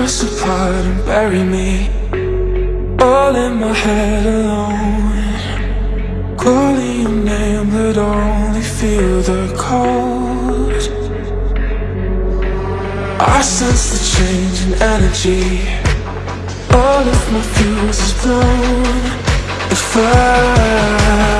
us apart and bury me All in my head alone. Calling your name but only feel the cold I sense the change in energy. All of my fuse is blown. If I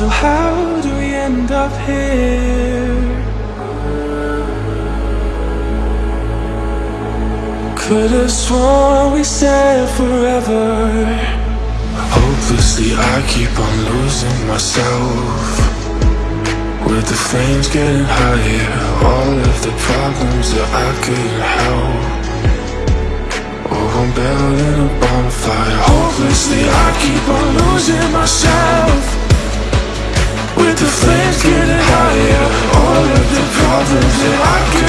So how do we end up here? Could have sworn we said forever. Hopelessly I keep on losing myself. With the flames getting higher All of the problems that I couldn't help. I'm building a bonfire. Hopelessly I keep on losing myself with the flames getting higher. All of the problems that I